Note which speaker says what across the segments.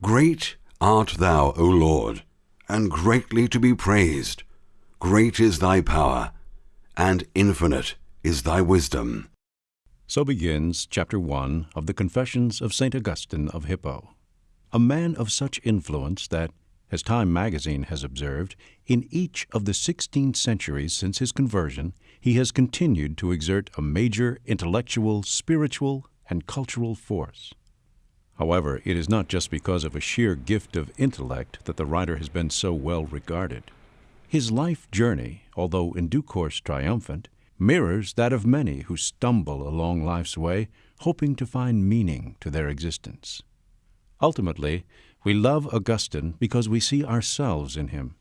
Speaker 1: Great art thou, O Lord, and greatly to be praised. Great is thy power, and infinite is thy wisdom.
Speaker 2: So begins chapter 1 of the Confessions of St. Augustine of Hippo, a man of such influence that, as Time magazine has observed, in each of the 16 centuries since his conversion, he has continued to exert a major intellectual, spiritual, and cultural force. However, it is not just because of a sheer gift of intellect that the writer has been so well regarded. His life journey, although in due course triumphant, mirrors that of many who stumble along life's way, hoping to find meaning to their existence. Ultimately, we love Augustine because we see ourselves in him.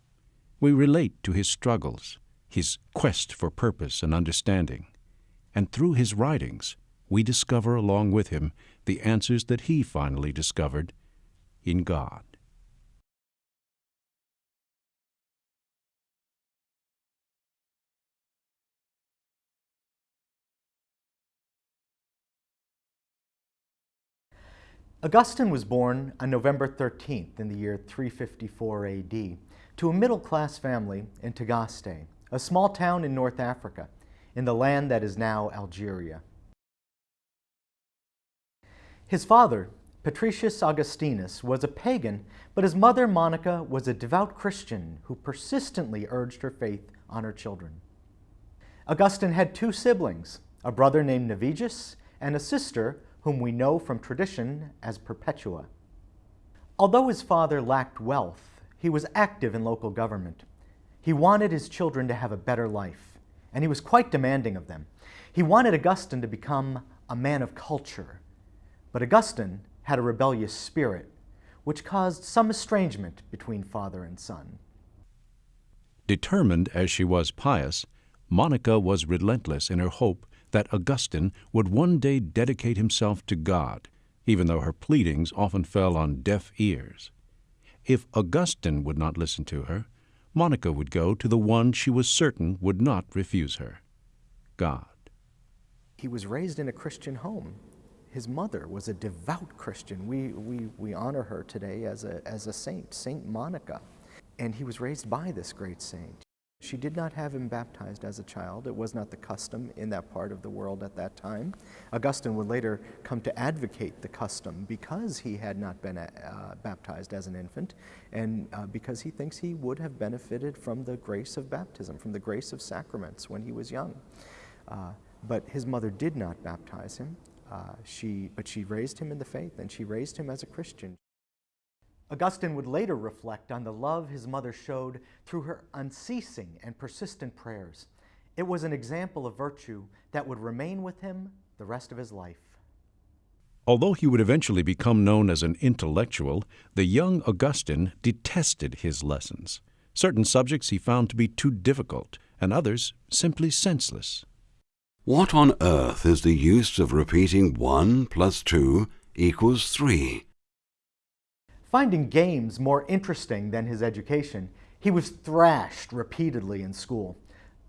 Speaker 2: We relate to his struggles, his quest for purpose and understanding, and through his writings, we discover along with him the answers that he finally discovered in God.
Speaker 3: Augustine was born on November 13th in the year 354 AD to a middle-class family in Tagaste, a small town in North Africa, in the land that is now Algeria. His father, Patricius Augustinus, was a pagan, but his mother, Monica, was a devout Christian who persistently urged her faith on her children. Augustine had two siblings, a brother named Navigius and a sister whom we know from tradition as Perpetua. Although his father lacked wealth, he was active in local government. He wanted his children to have a better life, and he was quite demanding of them. He wanted Augustine to become a man of culture, but Augustine had a rebellious spirit, which caused some estrangement between father and son.
Speaker 2: Determined as she was pious, Monica was relentless in her hope that Augustine would one day dedicate himself to God, even though her pleadings often fell on deaf ears. If Augustine would not listen to her, Monica would go to the one she was certain would not refuse her God.
Speaker 3: He was raised in a Christian home. His mother was a devout Christian. We, we, we honor her today as a, as a saint, Saint Monica. And he was raised by this great saint. She did not have him baptized as a child. It was not the custom in that part of the world at that time. Augustine would later come to advocate the custom because he had not been uh, baptized as an infant and uh, because he thinks he would have benefited from the grace of baptism, from the grace of sacraments when he was young. Uh, but his mother did not baptize him. Uh, she, but she raised him in the faith and she raised him as a Christian. Augustine would later reflect on the love his mother showed through her unceasing and persistent prayers. It was an example of virtue that would remain with him the rest of his life.
Speaker 2: Although he would eventually become known as an intellectual, the young Augustine detested his lessons. Certain subjects he found to be too difficult, and others simply senseless.
Speaker 1: What on earth is the use of repeating 1 plus 2 equals 3?
Speaker 3: Finding games more interesting than his education, he was thrashed repeatedly in school.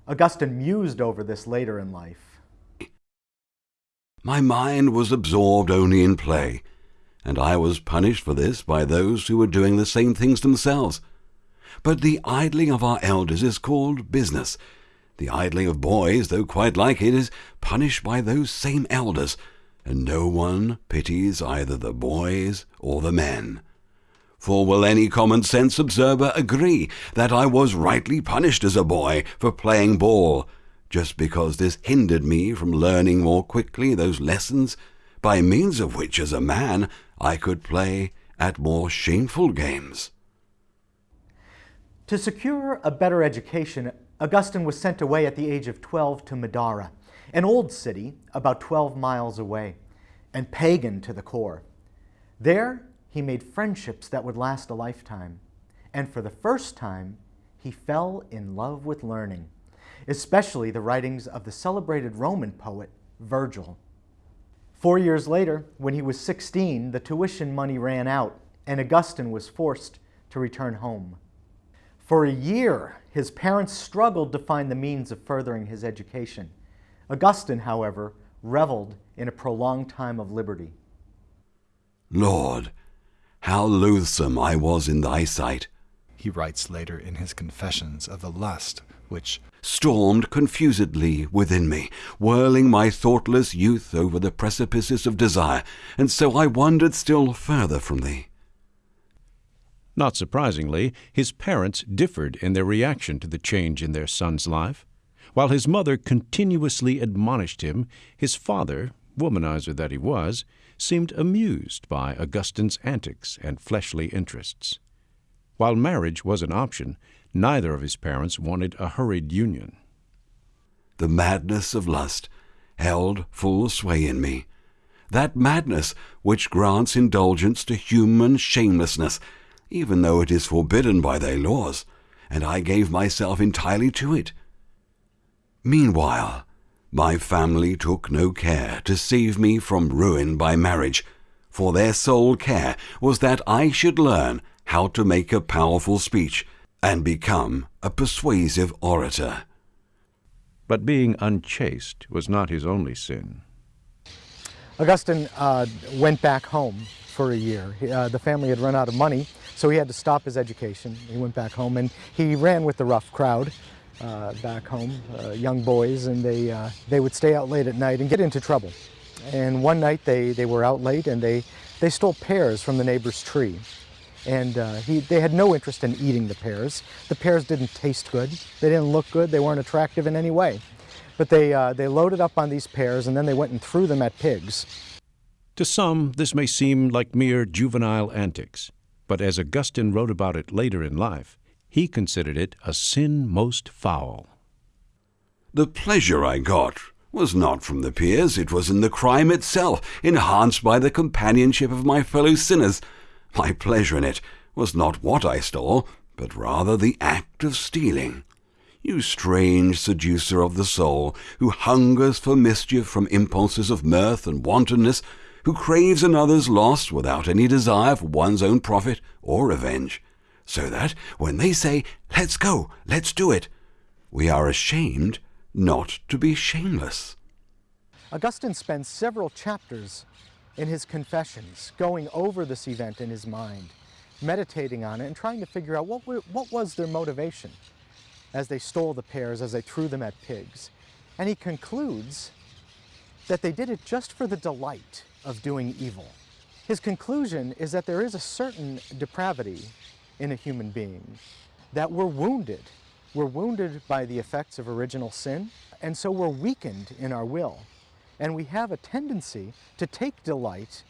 Speaker 3: Augustine mused over this later in life.
Speaker 1: My mind was absorbed only in play, and I was punished for this by those who were doing the same things themselves. But the idling of our elders is called business. The idling of boys, though quite like it, is punished by those same elders, and no one pities either the boys or the men. For will any common sense observer agree that I was rightly punished as a boy for playing ball, just because this hindered me from learning more quickly those lessons, by means of which as a man I could play at more shameful games?
Speaker 3: To secure a better education, Augustine was sent away at the age of 12 to Madaura, an old city about 12 miles away, and pagan to the core. There, he made friendships that would last a lifetime. And for the first time, he fell in love with learning, especially the writings of the celebrated Roman poet Virgil. Four years later, when he was 16, the tuition money ran out and Augustine was forced to return home. For a year, his parents struggled to find the means of furthering his education. Augustine, however, reveled in a prolonged time of liberty.
Speaker 1: Lord, how loathsome I was in thy sight.
Speaker 4: He writes later in his Confessions of the lust which
Speaker 1: stormed confusedly within me, whirling my thoughtless youth over the precipices of desire, and so I wandered still further from thee.
Speaker 2: Not surprisingly, his parents differed in their reaction to the change in their son's life. While his mother continuously admonished him, his father, womanizer that he was, seemed amused by Augustine's antics and fleshly interests. While marriage was an option, neither of his parents wanted a hurried union.
Speaker 1: The madness of lust held full sway in me. That madness which grants indulgence to human shamelessness, even though it is forbidden by their laws, and I gave myself entirely to it. Meanwhile, my family took no care to save me from ruin by marriage, for their sole care was that I should learn how to make a powerful speech and become a persuasive orator.
Speaker 2: But being unchaste was not his only sin.
Speaker 3: Augustine uh, went back home for a year. Uh, the family had run out of money, so he had to stop his education. He went back home and he ran with the rough crowd uh, back home, uh, young boys, and they, uh, they would stay out late at night and get into trouble. And one night they, they were out late and they, they stole pears from the neighbor's tree. And uh, he, they had no interest in eating the pears. The pears didn't taste good. They didn't look good. They weren't attractive in any way. But they, they loaded up on these pears and then they went and threw them at pigs.
Speaker 2: To some, this may seem like mere juvenile antics, but as Augustine wrote about it later in life, he considered it a sin most foul.
Speaker 1: The pleasure I got was not from the pears, it was in the crime itself, enhanced by the companionship of my fellow sinners. My pleasure in it was not what I stole, but rather the act of stealing. You strange seducer of the soul, who hungers for mischief from impulses of mirth and wantonness, who craves another's loss without any desire for one's own profit or revenge, so that when they say, Let's go, let's do it, we are ashamed not to be shameless.
Speaker 3: Augustine spends several chapters in his confessions, going over this event in his mind, meditating on it, and trying to figure out what, what was their motivation as they stole the pears, as they threw them at pigs. And he concludes that they did it just for the delight of doing evil. His conclusion is that there is a certain depravity in a human being, that we're wounded. We're wounded by the effects of original sin, and so we're weakened in our will. And we have a tendency to take delight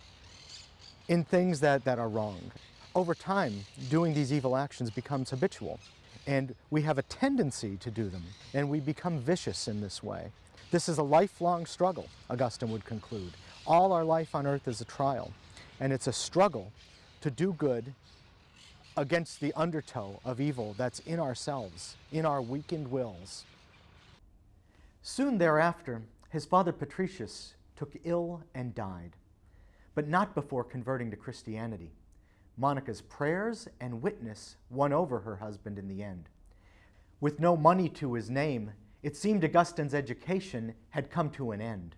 Speaker 3: in things that, that are wrong. Over time, doing these evil actions becomes habitual, and we have a tendency to do them, and we become vicious in this way. This is a lifelong struggle, Augustine would conclude. All our life on earth is a trial, and it's a struggle to do good against the undertow of evil that's in ourselves, in our weakened wills. Soon thereafter, his father Patricius took ill and died, but not before converting to Christianity. Monica's prayers and witness won over her husband in the end. With no money to his name, it seemed Augustine's education had come to an end.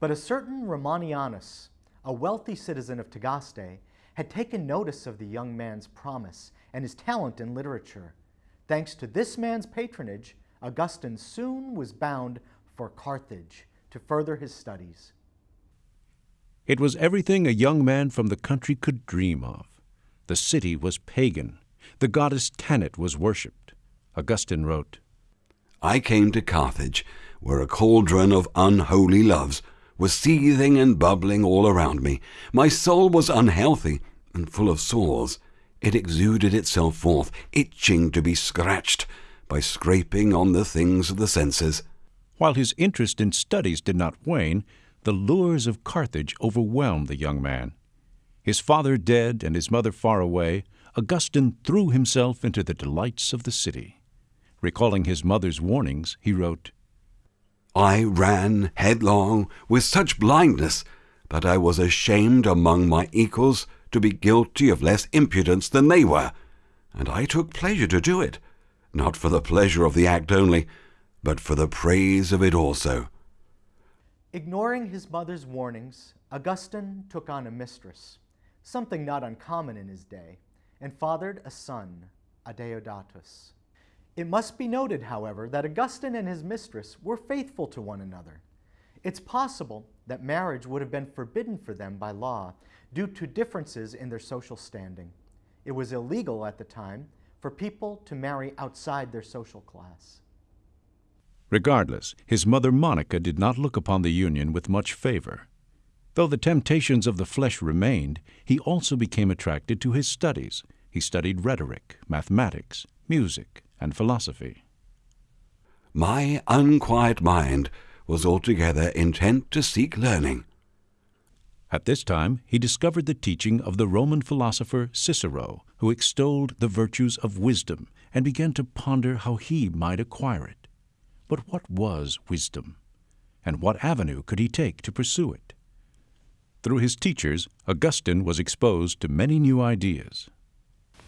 Speaker 3: But a certain Romanianus, a wealthy citizen of Tagaste, had taken notice of the young man's promise and his talent in literature. Thanks to this man's patronage, Augustine soon was bound for Carthage to further his studies.
Speaker 2: It was everything a young man from the country could dream of. The city was pagan. The goddess Tanit was worshipped. Augustine wrote,
Speaker 1: I came to Carthage, where a cauldron of unholy loves was seething and bubbling all around me. My soul was unhealthy and full of sores. It exuded itself forth, itching to be scratched by scraping on the things of the senses.
Speaker 2: While his interest in studies did not wane, the lures of Carthage overwhelmed the young man. His father dead and his mother far away, Augustine threw himself into the delights of the city. Recalling his mother's warnings, he wrote,
Speaker 1: I ran headlong with such blindness that I was ashamed among my equals to be guilty of less impudence than they were, and I took pleasure to do it, not for the pleasure of the act only, but for the praise of it also.
Speaker 3: Ignoring his mother's warnings, Augustine took on a mistress, something not uncommon in his day, and fathered a son, Adeodatus. It must be noted, however, that Augustine and his mistress were faithful to one another. It's possible that marriage would have been forbidden for them by law due to differences in their social standing. It was illegal at the time for people to marry outside their social class.
Speaker 2: Regardless, his mother Monica did not look upon the union with much favor. Though the temptations of the flesh remained, he also became attracted to his studies. He studied rhetoric, mathematics, music, and philosophy.
Speaker 1: My unquiet mind was altogether intent to seek learning.
Speaker 2: At this time, he discovered the teaching of the Roman philosopher Cicero, who extolled the virtues of wisdom, and began to ponder how he might acquire it. But what was wisdom? And what avenue could he take to pursue it? Through his teachers, Augustine was exposed to many new ideas.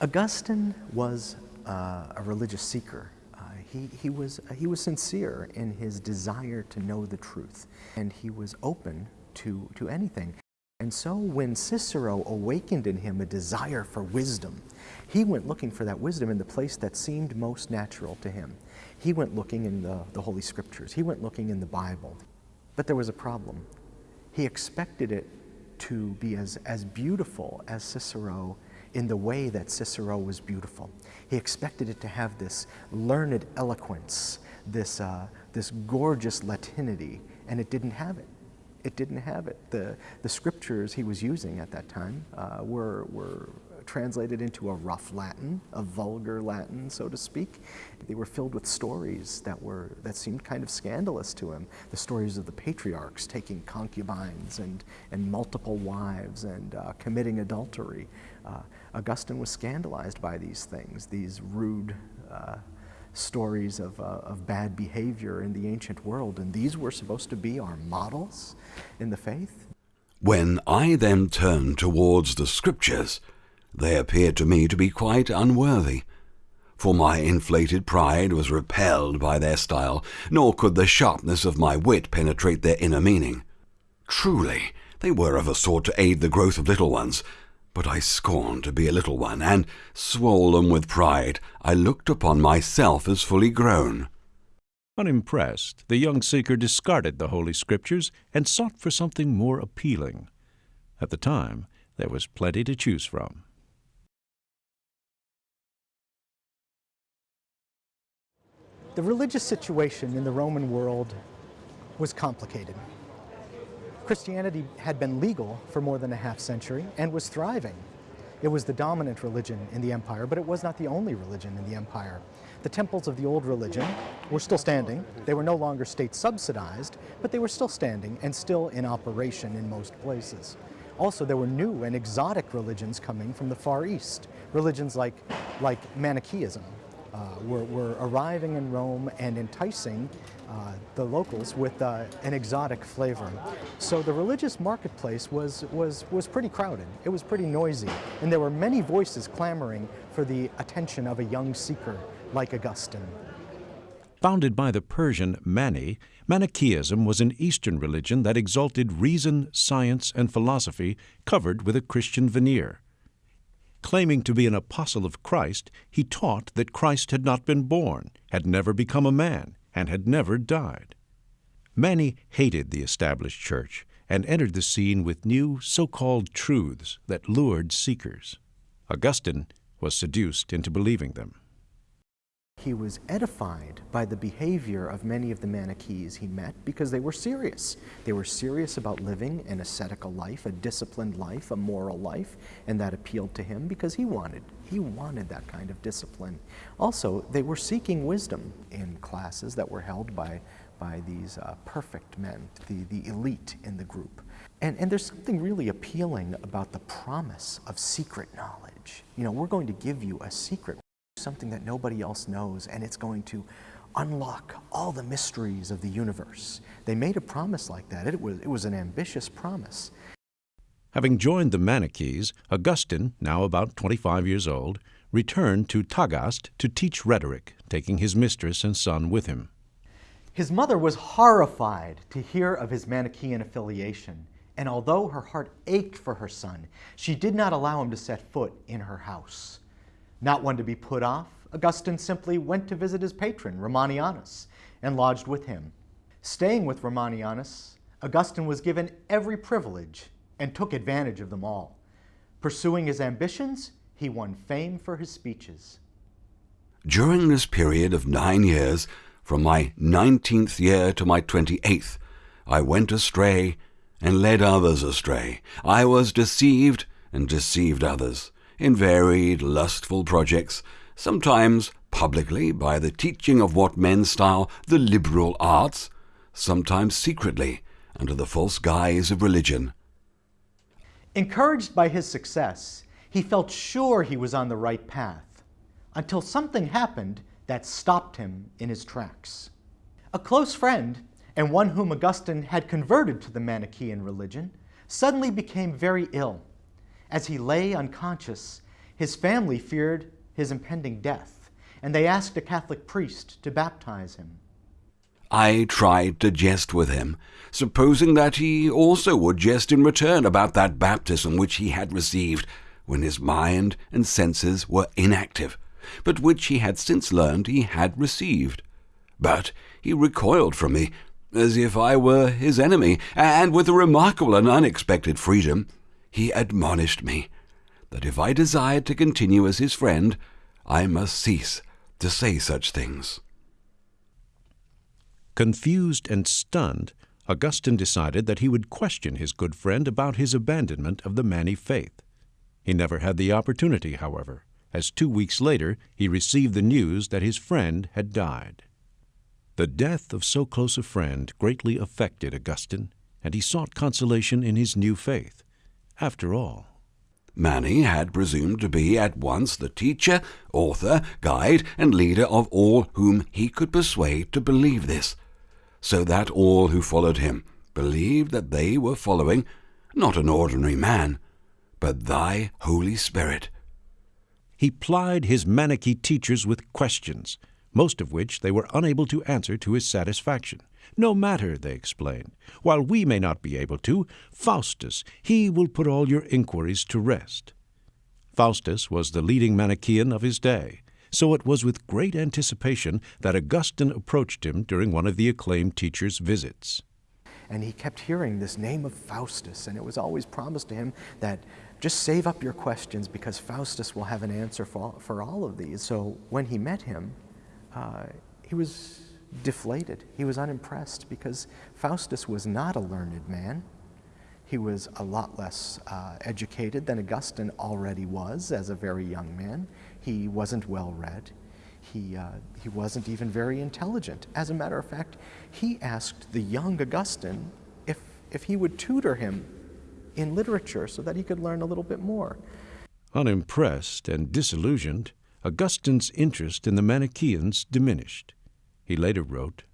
Speaker 3: Augustine was uh, a religious seeker. Uh, he, he, was, uh, he was sincere in his desire to know the truth, and he was open to, to anything. And so when Cicero awakened in him a desire for wisdom, he went looking for that wisdom in the place that seemed most natural to him. He went looking in the, the Holy Scriptures. He went looking in the Bible. But there was a problem. He expected it to be as, as beautiful as Cicero in the way that Cicero was beautiful. He expected it to have this learned eloquence, this, uh, this gorgeous Latinity, and it didn't have it. It didn't have it. The, the scriptures he was using at that time uh, were, were translated into a rough Latin, a vulgar Latin, so to speak. They were filled with stories that were that seemed kind of scandalous to him. The stories of the patriarchs taking concubines and, and multiple wives and uh, committing adultery. Uh, Augustine was scandalized by these things, these rude uh, stories of, uh, of bad behavior in the ancient world, and these were supposed to be our models in the faith.
Speaker 1: When I then turned towards the Scriptures, they appeared to me to be quite unworthy, for my inflated pride was repelled by their style, nor could the sharpness of my wit penetrate their inner meaning. Truly, they were of a sort to aid the growth of little ones, but I scorned to be a little one, and, swollen with pride, I looked upon myself as fully grown.
Speaker 2: Unimpressed, the young seeker discarded the Holy Scriptures and sought for something more appealing. At the time, there was plenty to choose from.
Speaker 3: The religious situation in the Roman world was complicated. Christianity had been legal for more than a half century and was thriving. It was the dominant religion in the empire, but it was not the only religion in the empire. The temples of the old religion were still standing. They were no longer state subsidized, but they were still standing and still in operation in most places. Also, there were new and exotic religions coming from the Far East, religions like, like Manichaeism, uh, were, were, arriving in Rome and enticing uh, the locals with uh, an exotic flavor. So the religious marketplace was, was, was pretty crowded. It was pretty noisy. And there were many voices clamoring for the attention of a young seeker like Augustine.
Speaker 2: Founded by the Persian Mani, Manichaeism was an Eastern religion that exalted reason, science, and philosophy covered with a Christian veneer. Claiming to be an apostle of Christ, he taught that Christ had not been born, had never become a man, and had never died. Many hated the established church and entered the scene with new so-called truths that lured seekers. Augustine was seduced into believing them.
Speaker 3: He was edified by the behavior of many of the Manichees he met because they were serious. They were serious about living an ascetical life, a disciplined life, a moral life, and that appealed to him because he wanted he wanted that kind of discipline. Also, they were seeking wisdom in classes that were held by by these uh, perfect men, the, the elite in the group. And, and there's something really appealing about the promise of secret knowledge. You know, we're going to give you a secret something that nobody else knows, and it's going to unlock all the mysteries of the universe. They made a promise like that. It was, it was an ambitious promise.
Speaker 2: Having joined the Manichees, Augustine, now about 25 years old, returned to Tagaste to teach rhetoric, taking his mistress and son with him.
Speaker 3: His mother was horrified to hear of his Manichaean affiliation And although her heart ached for her son, she did not allow him to set foot in her house. Not one to be put off, Augustine simply went to visit his patron, Romanianus, and lodged with him. Staying with Romanianus, Augustine was given every privilege and took advantage of them all. Pursuing his ambitions, he won fame for his speeches.
Speaker 1: During this period of nine years, from my nineteenth year to my twenty-eighth, I went astray and led others astray. I was deceived and deceived others in varied lustful projects, sometimes publicly by the teaching of what men style the liberal arts, sometimes secretly under the false guise of religion.
Speaker 3: Encouraged by his success, he felt sure he was on the right path until something happened that stopped him in his tracks. A close friend, and one whom Augustine had converted to the Manichaean religion, suddenly became very ill. As he lay unconscious, his family feared his impending death, and they asked a Catholic priest to baptize him.
Speaker 1: I tried to jest with him, supposing that he also would jest in return about that baptism which he had received when his mind and senses were inactive, but which he had since learned he had received. But he recoiled from me, as if I were his enemy, and with a remarkable and unexpected freedom, he admonished me that if I desired to continue as his friend, I must cease to say such things.
Speaker 2: Confused and stunned, Augustine decided that he would question his good friend about his abandonment of the Mani faith. He never had the opportunity, however, as two weeks later he received the news that his friend had died. The death of so close a friend greatly affected Augustine, and he sought consolation in his new faith. After all,
Speaker 1: Mani had presumed to be at once the teacher, author, guide, and leader of all whom he could persuade to believe this, so that all who followed him believed that they were following not an ordinary man, but thy Holy Spirit.
Speaker 2: He plied his Manichee teachers with questions, most of which they were unable to answer to his satisfaction. No matter, they explained. While we may not be able to, Faustus, he will put all your inquiries to rest. Faustus was the leading Manichaean of his day, so it was with great anticipation that Augustine approached him during one of the acclaimed teacher's visits.
Speaker 3: And he kept hearing this name of Faustus, and it was always promised to him that just save up your questions because Faustus will have an answer for, for all of these. So when he met him, uh, he was deflated. He was unimpressed because Faustus was not a learned man. He was a lot less uh, educated than Augustine already was as a very young man. He wasn't well read. He, uh, he wasn't even very intelligent. As a matter of fact, he asked the young Augustine if, if he would tutor him in literature so that he could learn a little bit more.
Speaker 2: Unimpressed and disillusioned, Augustine's interest in the Manichaeans diminished. He later wrote,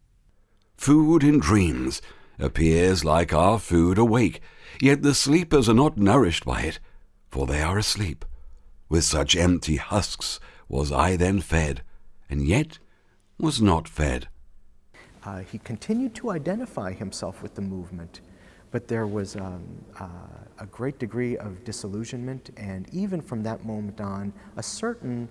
Speaker 1: Food in dreams appears like our food awake, yet the sleepers are not nourished by it, for they are asleep. With such empty husks was I then fed, and yet was not fed.
Speaker 3: Uh, he continued to identify himself with the movement, but there was um, uh, a great degree of disillusionment, and even from that moment on, a certain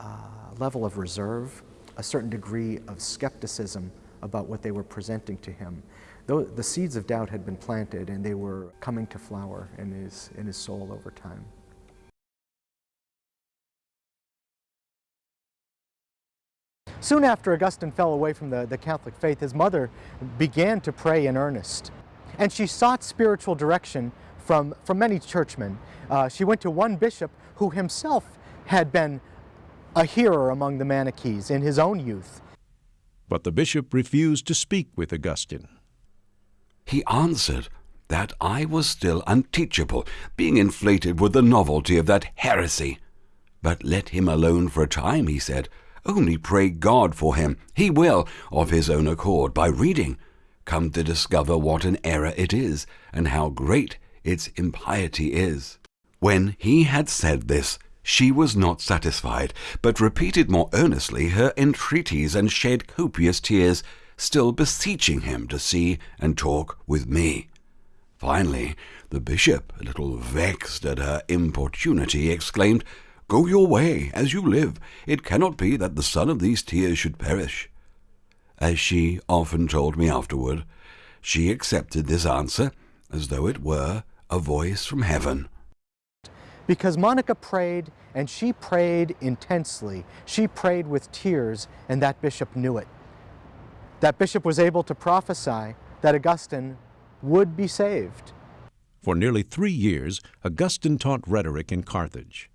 Speaker 3: uh, level of reserve a certain degree of skepticism about what they were presenting to him. Though the seeds of doubt had been planted and they were coming to flower in his, in his soul over time. Soon after Augustine fell away from the, the Catholic faith, his mother began to pray in earnest. And she sought spiritual direction from, from many churchmen. Uh, she went to one bishop who himself had been a hearer among the Manichees in his own youth.
Speaker 2: But the bishop refused to speak with Augustine.
Speaker 1: He answered that I was still unteachable, being inflated with the novelty of that heresy. But let him alone for a time, he said. Only pray God for him. He will, of his own accord, by reading, come to discover what an error it is, and how great its impiety is. When he had said this, she was not satisfied, but repeated more earnestly her entreaties and shed copious tears, still beseeching him to see and talk with me. Finally, the bishop, a little vexed at her importunity, exclaimed, Go your way, as you live. It cannot be that the son of these tears should perish. As she often told me afterward, she accepted this answer as though it were a voice from heaven.
Speaker 3: Because Monica prayed, and she prayed intensely. She prayed with tears, and that bishop knew it. That bishop was able to prophesy that Augustine would be saved.
Speaker 2: For nearly three years, Augustine taught rhetoric in Carthage.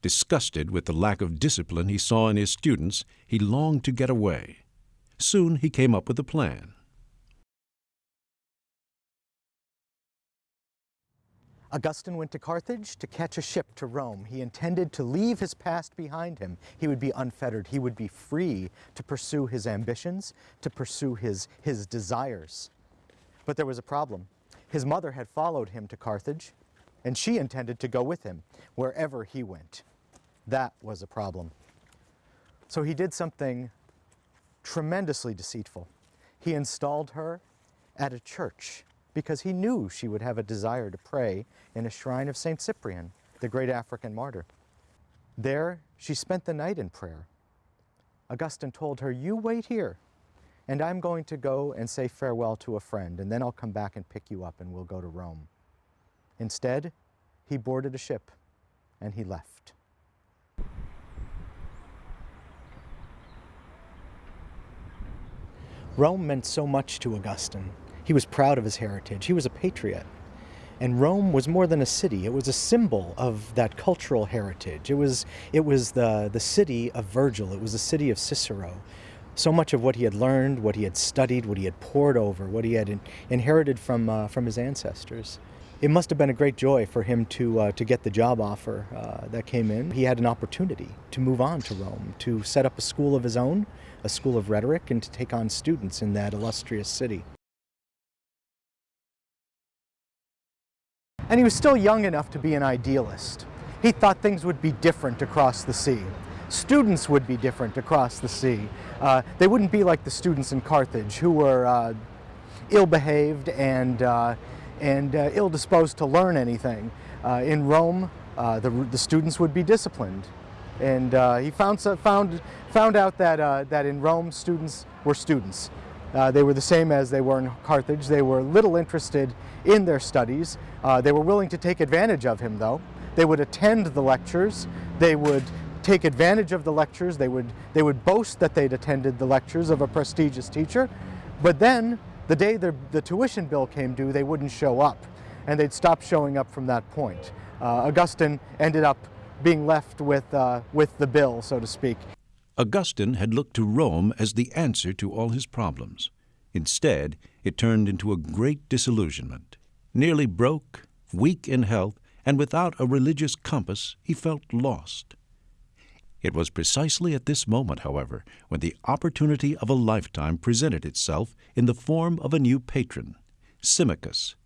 Speaker 2: Disgusted with the lack of discipline he saw in his students, he longed to get away. Soon he came up with a plan.
Speaker 3: Augustine went to Carthage to catch a ship to Rome. He intended to leave his past behind him. He would be unfettered. He would be free to pursue his ambitions, to pursue his, his desires. But there was a problem. His mother had followed him to Carthage, and she intended to go with him wherever he went. That was a problem. So he did something tremendously deceitful. He installed her at a church because he knew she would have a desire to pray in a shrine of St. Cyprian, the great African martyr. There, she spent the night in prayer. Augustine told her, You wait here, and I'm going to go and say farewell to a friend, and then I'll come back and pick you up and we'll go to Rome. Instead, he boarded a ship and he left. Rome meant so much to Augustine. He was proud of his heritage. He was a patriot. And Rome was more than a city. It was a symbol of that cultural heritage. It was, it was the, the city of Virgil. It was the city of Cicero. So much of what he had learned, what he had studied, what he had pored over, what he had in, inherited from, uh, from his ancestors. It must have been a great joy for him to, uh, to get the job offer uh, that came in. He had an opportunity to move on to Rome, to set up a school of his own, a school of rhetoric, and to take on students in that illustrious city. And he was still young enough to be an idealist. He thought things would be different across the sea. Students would be different across the sea. Uh, they wouldn't be like the students in Carthage who were uh, ill-behaved and, uh, and uh, ill-disposed to learn anything. Uh, in Rome, uh, the, the students would be disciplined. And he found, found, found out that, that in Rome, students were students. Uh, they were the same as they were in Carthage. They were little interested in their studies. Uh, they were willing to take advantage of him, though. They would attend the lectures. They would take advantage of the lectures. They would, they would boast that they'd attended the lectures of a prestigious teacher. But then, the day the, the tuition bill came due, they wouldn't show up. And they'd stop showing up from that point. Uh, Augustine ended up being left with, uh, with the bill, so to speak.
Speaker 2: Augustine had looked to Rome as the answer to all his problems. Instead, it turned into a great disillusionment. Nearly broke, weak in health, and without a religious compass, he felt lost. It was precisely at this moment, however, when the opportunity of a lifetime presented itself in the form of a new patron, Symmachus.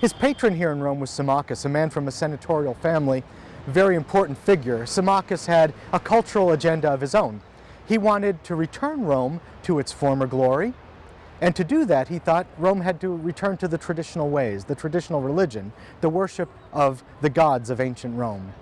Speaker 3: His patron here in Rome was Symmachus, a man from a senatorial family, very important figure. Symmachus had a cultural agenda of his own. He wanted to return Rome to its former glory, and to do that, he thought Rome had to return to the traditional ways, the traditional religion, the worship of the gods of ancient Rome.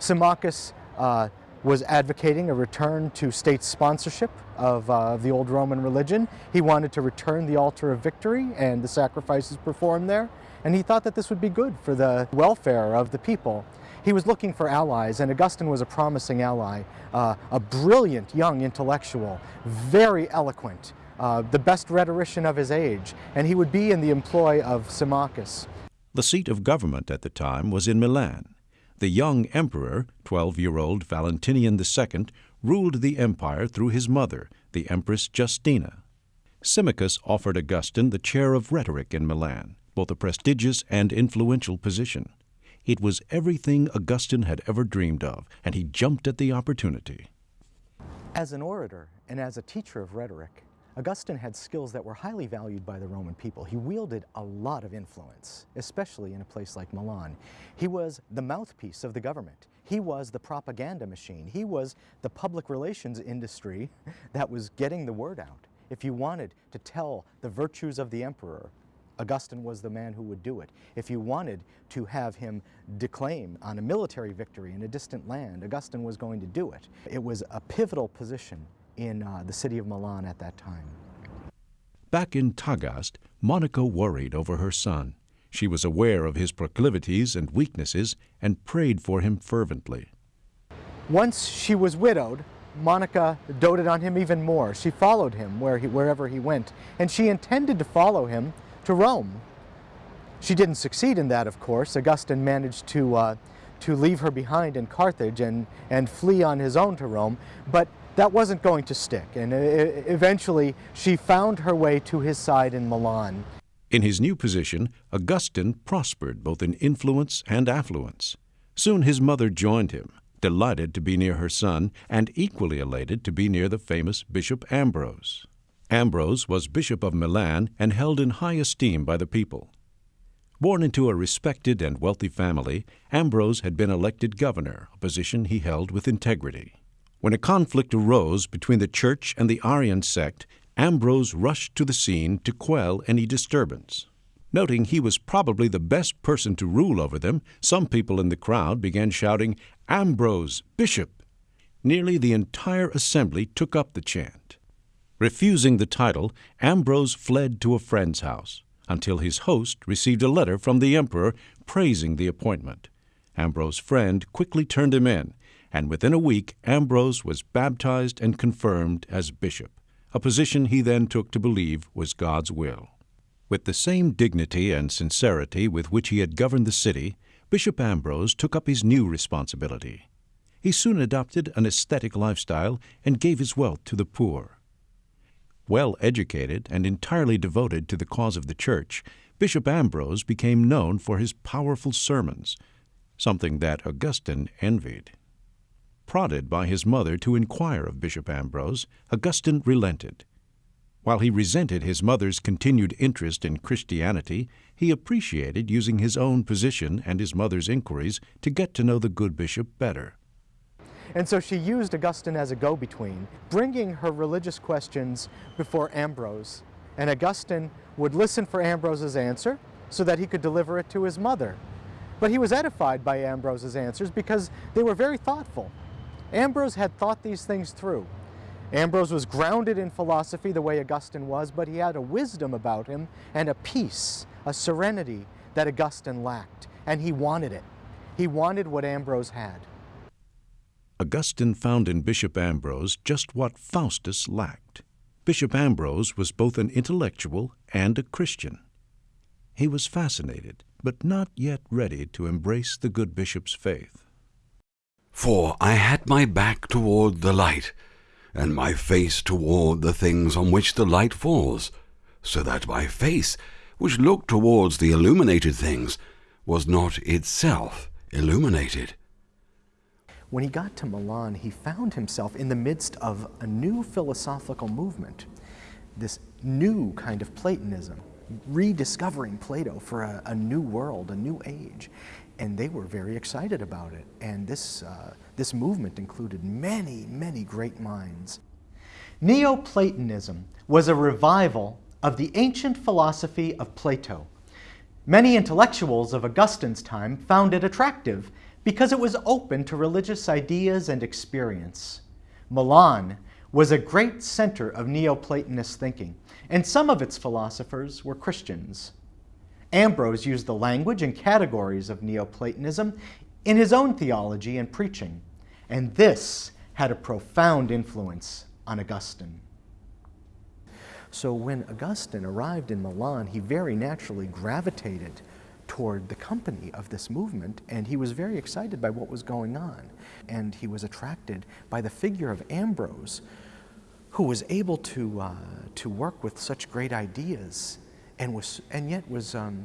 Speaker 3: Symmachus uh, was advocating a return to state sponsorship of uh, the old Roman religion. He wanted to return the altar of victory and the sacrifices performed there, and he thought that this would be good for the welfare of the people. He was looking for allies, and Augustine was a promising ally, uh, a brilliant young intellectual, very eloquent, uh, the best rhetorician of his age, and he would be in the employ of Symmachus.
Speaker 2: The seat of government at the time was in Milan. The young emperor, 12-year-old Valentinian II, ruled the empire through his mother, the Empress Justina. Symmachus offered Augustine the chair of rhetoric in Milan, both a prestigious and influential position. It was everything Augustine had ever dreamed of, and he jumped at the opportunity.
Speaker 3: As an orator and as a teacher of rhetoric, Augustine had skills that were highly valued by the Roman people. He wielded a lot of influence, especially in a place like Milan. He was the mouthpiece of the government. He was the propaganda machine. He was the public relations industry that was getting the word out. If you wanted to tell the virtues of the emperor, Augustine was the man who would do it. If you wanted to have him declaim on a military victory in a distant land, Augustine was going to do it. It was a pivotal position in uh, the city of Milan at that time.
Speaker 2: Back in Tagaste, Monica worried over her son. She was aware of his proclivities and weaknesses and prayed for him fervently.
Speaker 3: Once she was widowed, Monica doted on him even more. She followed him where he, wherever he went, and she intended to follow him to Rome. She didn't succeed in that, of course. Augustine managed to, uh, to leave her behind in Carthage and, and flee on his own to Rome, but that wasn't going to stick, and eventually she found her way to his side in Milan.
Speaker 2: In his new position, Augustine prospered both in influence and affluence. Soon his mother joined him, delighted to be near her son and equally elated to be near the famous Bishop Ambrose. Ambrose was Bishop of Milan and held in high esteem by the people. Born into a respected and wealthy family, Ambrose had been elected governor, a position he held with integrity. When a conflict arose between the Church and the Arian sect, Ambrose rushed to the scene to quell any disturbance. Noting he was probably the best person to rule over them, some people in the crowd began shouting, Ambrose, Bishop! Nearly the entire assembly took up the chant. Refusing the title, Ambrose fled to a friend's house until his host received a letter from the emperor praising the appointment. Ambrose's friend quickly turned him in, and within a week Ambrose was baptized and confirmed as bishop, a position he then took to believe was God's will. With the same dignity and sincerity with which he had governed the city, Bishop Ambrose took up his new responsibility. He soon adopted an ascetic lifestyle and gave his wealth to the poor. Well educated and entirely devoted to the cause of the Church, Bishop Ambrose became known for his powerful sermons, something that Augustine envied. Prodded by his mother to inquire of Bishop Ambrose, Augustine relented. While he resented his mother's continued interest in Christianity, he appreciated using his own position and his mother's inquiries to get to know the good bishop better.
Speaker 3: And so she used Augustine as a go-between, bringing her religious questions before Ambrose. And Augustine would listen for Ambrose's answer so that he could deliver it to his mother. But he was edified by Ambrose's answers because they were very thoughtful. Ambrose had thought these things through. Ambrose was grounded in philosophy the way Augustine was, but he had a wisdom about him and a peace, a serenity that Augustine lacked, and he wanted it. He wanted what Ambrose had.
Speaker 2: Augustine found in Bishop Ambrose just what Faustus lacked. Bishop Ambrose was both an intellectual and a Christian. He was fascinated, but not yet ready to embrace the good bishop's faith.
Speaker 1: For I had my back toward the light, and my face toward the things on which the light falls, so that my face, which looked towards the illuminated things, was not itself illuminated.
Speaker 3: When he got to Milan, he found himself in the midst of a new philosophical movement, this new kind of Platonism, rediscovering Plato for a, a new world, a new age. And they were very excited about it. And this, uh, this movement included many, many great minds. Neoplatonism was a revival of the ancient philosophy of Plato. Many intellectuals of Augustine's time found it attractive because it was open to religious ideas and experience. Milan was a great center of Neoplatonist thinking, and some of its philosophers were Christians. Ambrose used the language and categories of Neoplatonism in his own theology and preaching, and this had a profound influence on Augustine. So when Augustine arrived in Milan, he very naturally gravitated toward the company of this movement, and he was very excited by what was going on. And he was attracted by the figure of Ambrose, who was able to, uh, to work with such great ideas and, was, and yet was, um,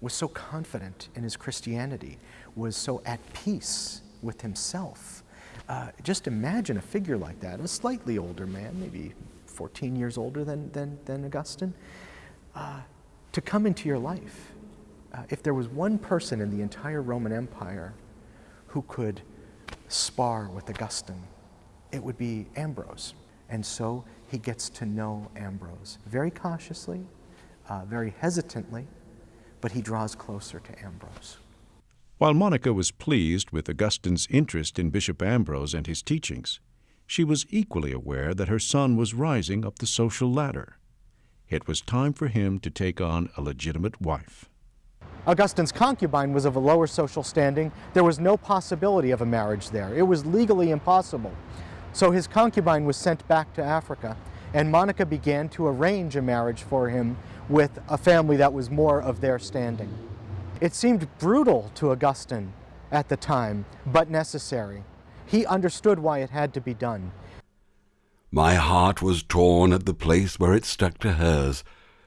Speaker 3: was so confident in his Christianity, was so at peace with himself. Uh, just imagine a figure like that, a slightly older man, maybe 14 years older than, than, than Augustine, uh, to come into your life uh, if there was one person in the entire Roman Empire who could spar with Augustine, it would be Ambrose. And so he gets to know Ambrose very cautiously, uh, very hesitantly, but he draws closer to Ambrose.
Speaker 2: While Monica was pleased with Augustine's interest in Bishop Ambrose and his teachings, she was equally aware that her son was rising up the social ladder. It was time for him to take on a legitimate wife.
Speaker 3: Augustine's concubine was of a lower social standing. There was no possibility of a marriage there. It was legally impossible. So his concubine was sent back to Africa, and Monica began to arrange a marriage for him with a family that was more of their standing. It seemed brutal to Augustine at the time, but necessary. He understood why it had to be done.
Speaker 1: My heart was torn at the place where it stuck to hers,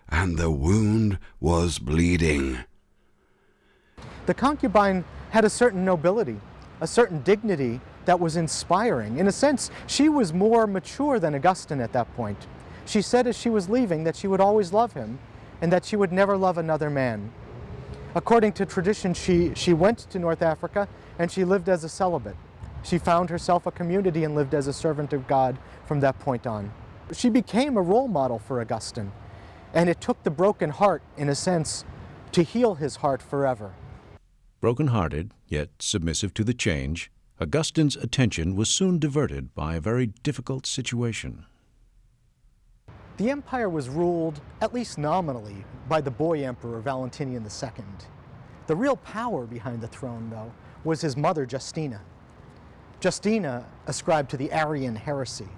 Speaker 1: and the wound was bleeding.
Speaker 3: The concubine had a certain nobility, a certain dignity that was inspiring. In a sense, she was more mature than Augustine at that point. She said as she was leaving that she would always love him and that she would never love another man. According to tradition, she, she went to North Africa and she lived as a celibate. She found herself a community and lived as a servant of God from that point on. She became a role model for Augustine, and it took the broken heart, in a sense, to heal his heart forever.
Speaker 2: Broken-hearted, yet submissive to the change, Augustine's attention was soon diverted by a very difficult situation.
Speaker 3: The empire was ruled, at least nominally, by the boy emperor Valentinian II. The real power behind the throne, though, was his mother Justina. Justina ascribed to the Arian heresy.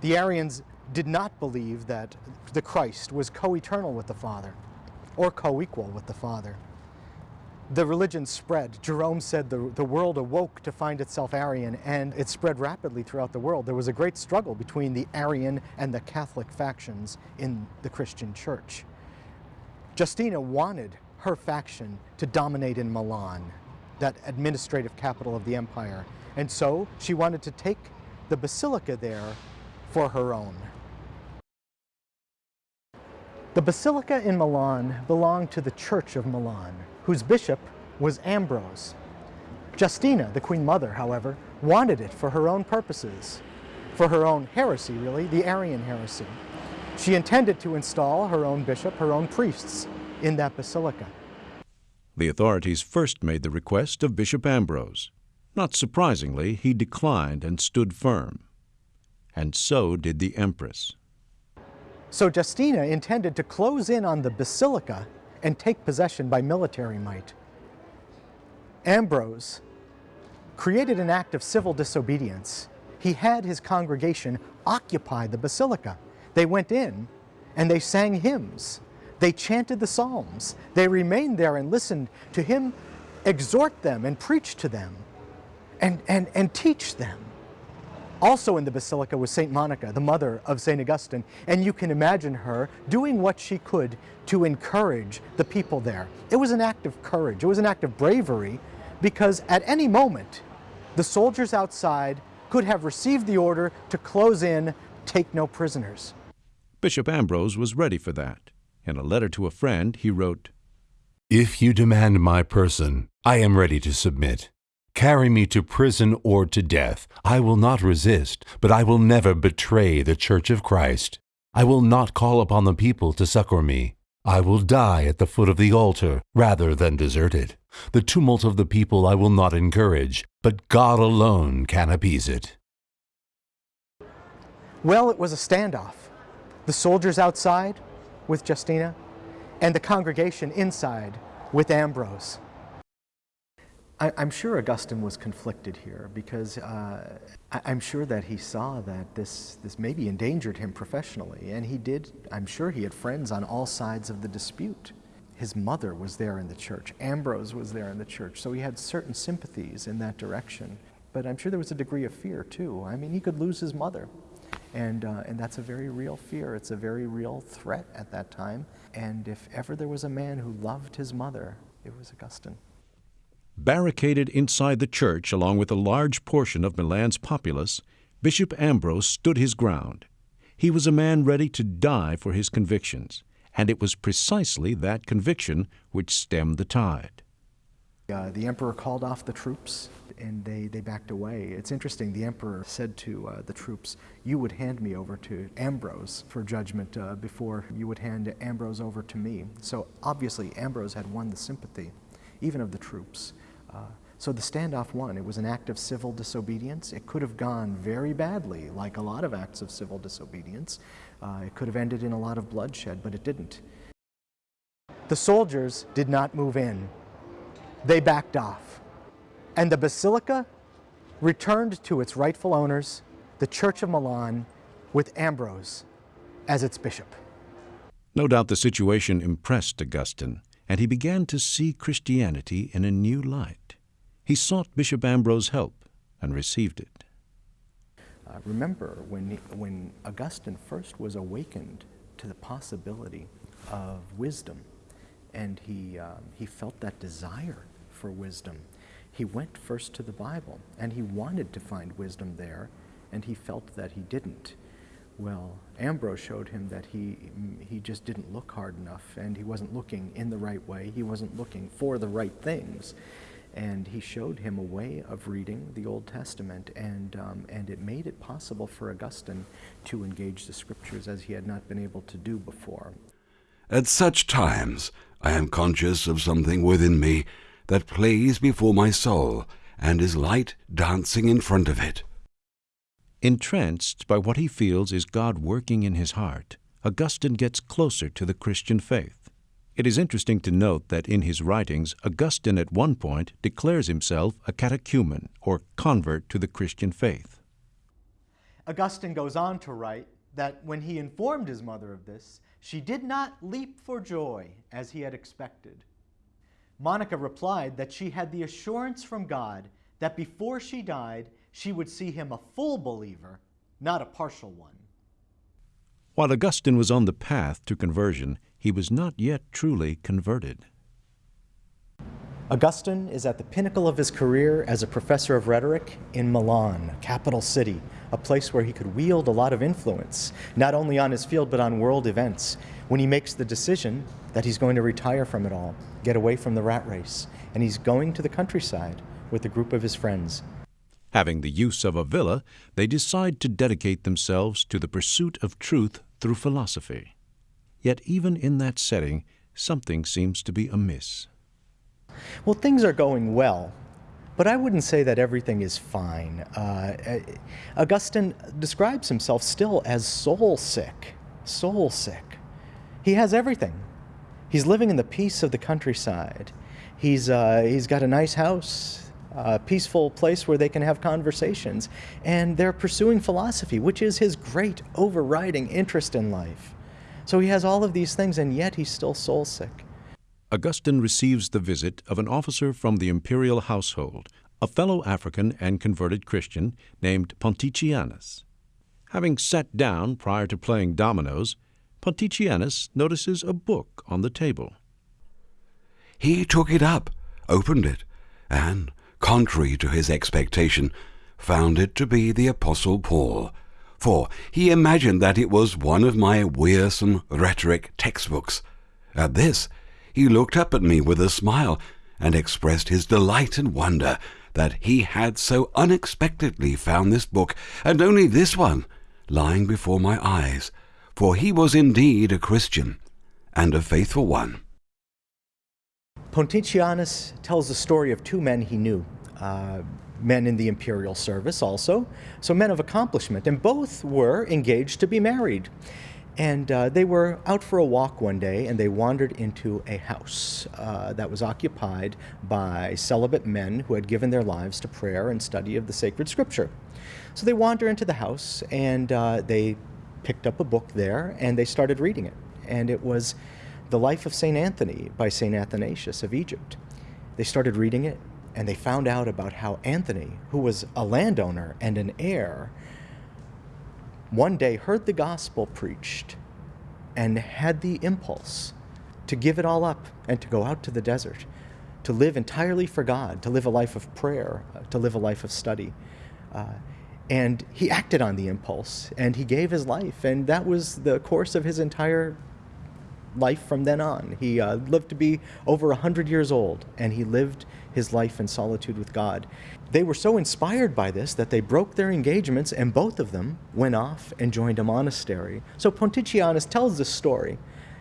Speaker 3: The Arians did not believe that the Christ was co-eternal with the Father or co-equal with the Father the religion spread. Jerome said the, the world awoke to find itself Arian, and it spread rapidly throughout the world. There was a great struggle between the Arian and the Catholic factions in the Christian church. Justina wanted her faction to dominate in Milan, that administrative capital of the empire, and so she wanted to take the basilica there for her own. The basilica in Milan belonged to the Church of Milan whose bishop was Ambrose. Justina, the Queen Mother, however, wanted it for her own purposes, for her own heresy, really, the Arian heresy. She intended to install her own bishop, her own priests, in that basilica.
Speaker 2: The authorities first made the request of Bishop Ambrose. Not surprisingly, he declined and stood firm. And so did the Empress.
Speaker 3: So Justina intended to close in on the basilica and take possession by military might. Ambrose created an act of civil disobedience. He had his congregation occupy the basilica. They went in and they sang hymns. They chanted the Psalms. They remained there and listened to him exhort them and preach to them and, and, and teach them. Also in the basilica was St. Monica, the mother of St. Augustine, and you can imagine her doing what she could to encourage the people there. It was an act of courage, it was an act of bravery, because at any moment, the soldiers outside could have received the order to close in, take no prisoners.
Speaker 2: Bishop Ambrose was ready for that. In a letter to a friend, he wrote,
Speaker 5: If you demand my person, I am ready to submit. Carry me to prison or to death. I will not resist, but I will never betray the Church of Christ. I will not call upon the people to succor me. I will die at the foot of the altar rather than desert it. The tumult of the people I will not encourage, but God alone can appease it.
Speaker 3: Well, it was a standoff. The soldiers outside with Justina and the congregation inside with Ambrose. I, am sure Augustine was conflicted here because uh, I, am sure that he saw that this, this maybe endangered him professionally. And he did, I'm sure he had friends on all sides of the dispute. His mother was there in the church, Ambrose was there in the church, so he had certain sympathies in that direction. But I'm sure there was a degree of fear too. I mean, he could lose his mother. And, uh, and that's a very real fear. It's a very real threat at that time. And if ever there was a man who loved his mother, it was Augustine.
Speaker 2: Barricaded inside the church along with a large portion of Milan's populace, Bishop Ambrose stood his ground. He was a man ready to die for his convictions, and it was precisely that conviction which stemmed the tide.
Speaker 3: Uh, the emperor called off the troops and they, they backed away. It's interesting, the emperor said to uh, the troops, You would hand me over to Ambrose for judgment uh, before you would hand Ambrose over to me. So obviously, Ambrose had won the sympathy, even of the troops. Uh, so the standoff won. It was an act of civil disobedience. It could have gone very badly, like a lot of acts of civil disobedience. Uh, it could have ended in a lot of bloodshed, but it didn't. The soldiers did not move in. They backed off. And the basilica returned to its rightful owners, the Church of Milan, with Ambrose as its bishop.
Speaker 2: No doubt the situation impressed Augustine, and he began to see Christianity in a new light. He sought Bishop Ambrose's help and received it.
Speaker 3: Uh, remember, when, when Augustine first was awakened to the possibility of wisdom, and he, um, he felt that desire for wisdom, he went first to the Bible, and he wanted to find wisdom there, and he felt that he didn't. Well, Ambrose showed him that he, he just didn't look hard enough, and he wasn't looking in the right way. He wasn't looking for the right things. And he showed him a way of reading the Old Testament, and, um, and it made it possible for Augustine to engage the Scriptures as he had not been able to do before.
Speaker 1: At such times, I am conscious of something within me that plays before my soul, and is light dancing in front of it.
Speaker 2: Entranced by what he feels is God working in his heart, Augustine gets closer to the Christian faith. It is interesting to note that in his writings, Augustine at one point declares himself a catechumen, or convert to the Christian faith.
Speaker 3: Augustine goes on to write that when he informed his mother of this, she did not leap for joy as he had expected. Monica replied that she had the assurance from God that before she died, she would see him a full believer, not a partial one.
Speaker 2: While Augustine was on the path to conversion, he was not yet truly converted.
Speaker 3: Augustine is at the pinnacle of his career as a professor of rhetoric in Milan, capital city, a place where he could wield a lot of influence, not only on his field but on world events, when he makes the decision that he's going to retire from it all, get away from the rat race, and he's going to the countryside with a group of his friends.
Speaker 2: Having the use of a villa, they decide to dedicate themselves to the pursuit of truth through philosophy. Yet even in that setting, something seems to be amiss.
Speaker 3: Well, things are going well, but I wouldn't say that everything is fine. Uh, Augustine describes himself still as soul sick. Soul sick. He has everything. He's living in the peace of the countryside. He's, uh, he's got a nice house, a peaceful place where they can have conversations, and they're pursuing philosophy, which is his great overriding interest in life. So he has all of these things, and yet he's still soul sick.
Speaker 2: Augustine receives the visit of an officer from the imperial household, a fellow African and converted Christian named Ponticianus. Having sat down prior to playing dominoes, Ponticianus notices a book on the table.
Speaker 1: He took it up, opened it, and, contrary to his expectation, found it to be the Apostle Paul, for he imagined that it was one of my wearisome rhetoric textbooks. At this, he looked up at me with a smile and expressed his delight and wonder that he had so unexpectedly found this book, and only this one, lying before my eyes, for he was indeed a Christian, and a faithful one.
Speaker 3: Ponticianus tells the story of two men he knew, uh, men in the imperial service also, so men of accomplishment, and both were engaged to be married. And uh, they were out for a walk one day and they wandered into a house uh, that was occupied by celibate men who had given their lives to prayer and study of the sacred scripture. So they wander into the house and uh, they picked up a book there and they started reading it. And it was The Life of St. Anthony by St. Athanasius of Egypt. They started reading it and they found out about how Anthony, who was a landowner and an heir, one day heard the gospel preached and had the impulse to give it all up and to go out to the desert, to live entirely for God, to live a life of prayer, uh, to live a life of study. Uh, and he acted on the impulse and he gave his life, and that was the course of his entire life from then on. He uh, lived to be over 100 years old, and he lived his life in solitude with God. They were so inspired by this that they broke their engagements, and both of them went off and joined a monastery. So Ponticianus tells this story,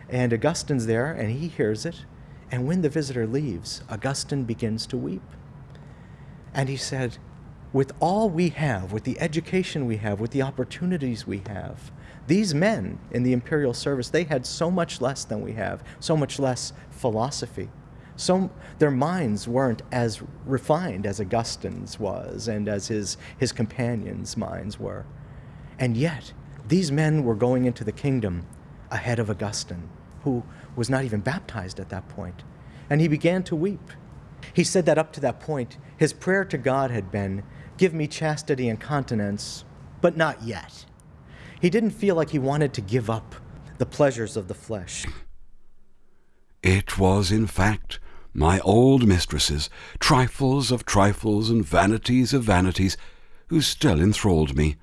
Speaker 3: and Augustine's there, and he hears it. And when the visitor leaves, Augustine begins to weep. And he said, With all we have, with the education we have, with the opportunities we have, these men in the imperial service, they had so much less than we have, so much less philosophy. So their minds weren't as refined as Augustine's was and as his, his companions' minds were. And yet, these men were going into the kingdom ahead of Augustine, who was not even baptized at that point. And he began to weep. He said that up to that point, his prayer to God had been, Give me chastity and continence, but not yet. He didn't feel like he wanted to give up the pleasures of the flesh.
Speaker 1: It was, in fact, my old mistresses, trifles of trifles and vanities of vanities, who still enthralled me.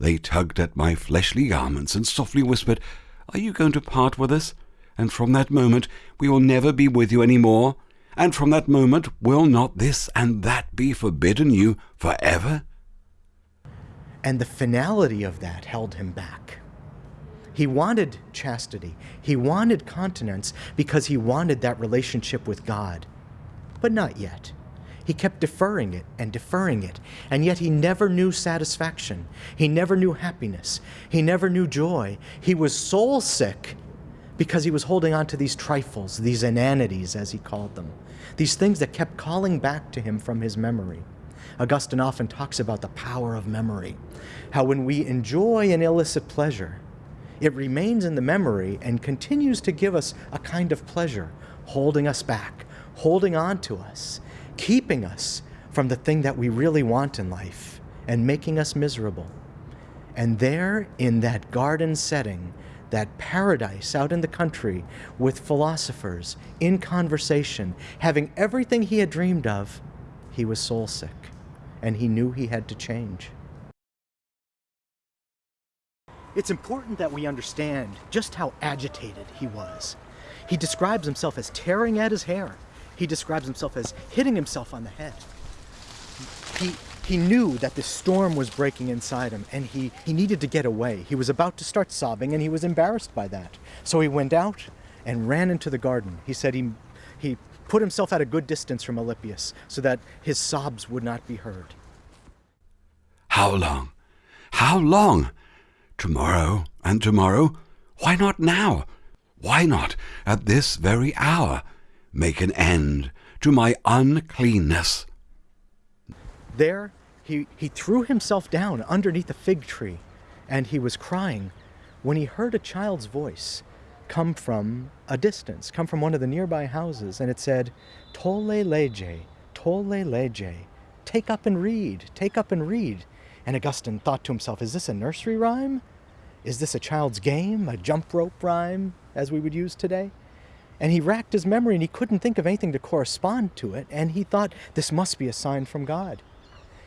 Speaker 1: They tugged at my fleshly garments and softly whispered, Are you going to part with us? And from that moment we will never be with you any more. And from that moment will not this and that be forbidden you for ever?
Speaker 3: And the finality of that held him back. He wanted chastity, he wanted continence because he wanted that relationship with God. But not yet. He kept deferring it and deferring it, and yet he never knew satisfaction. He never knew happiness. He never knew joy. He was soul sick because he was holding on to these trifles, these inanities, as he called them, these things that kept calling back to him from his memory. Augustine often talks about the power of memory, how when we enjoy an illicit pleasure, it remains in the memory and continues to give us a kind of pleasure, holding us back, holding on to us, keeping us from the thing that we really want in life, and making us miserable. And there, in that garden setting, that paradise out in the country with philosophers in conversation, having everything he had dreamed of, he was soul sick and he knew he had to change. It's important that we understand just how agitated he was. He describes himself as tearing at his hair. He describes himself as hitting himself on the head. He, he knew that the storm was breaking inside him and he, he needed to get away. He was about to start sobbing and he was embarrassed by that. So he went out and ran into the garden. He said he, he put himself at a good distance from Alypius so that his sobs would not be heard.
Speaker 1: How long? How long? Tomorrow and tomorrow? Why not now? Why not at this very hour make an end to my uncleanness?
Speaker 3: There, he, he threw himself down underneath a fig tree, and he was crying when he heard a child's voice come from a distance, come from one of the nearby houses, and it said, Tolle lege, tolle lege, take up and read, take up and read. And Augustine thought to himself, is this a nursery rhyme? Is this a child's game, a jump rope rhyme, as we would use today? And he racked his memory and he couldn't think of anything to correspond to it, and he thought this must be a sign from God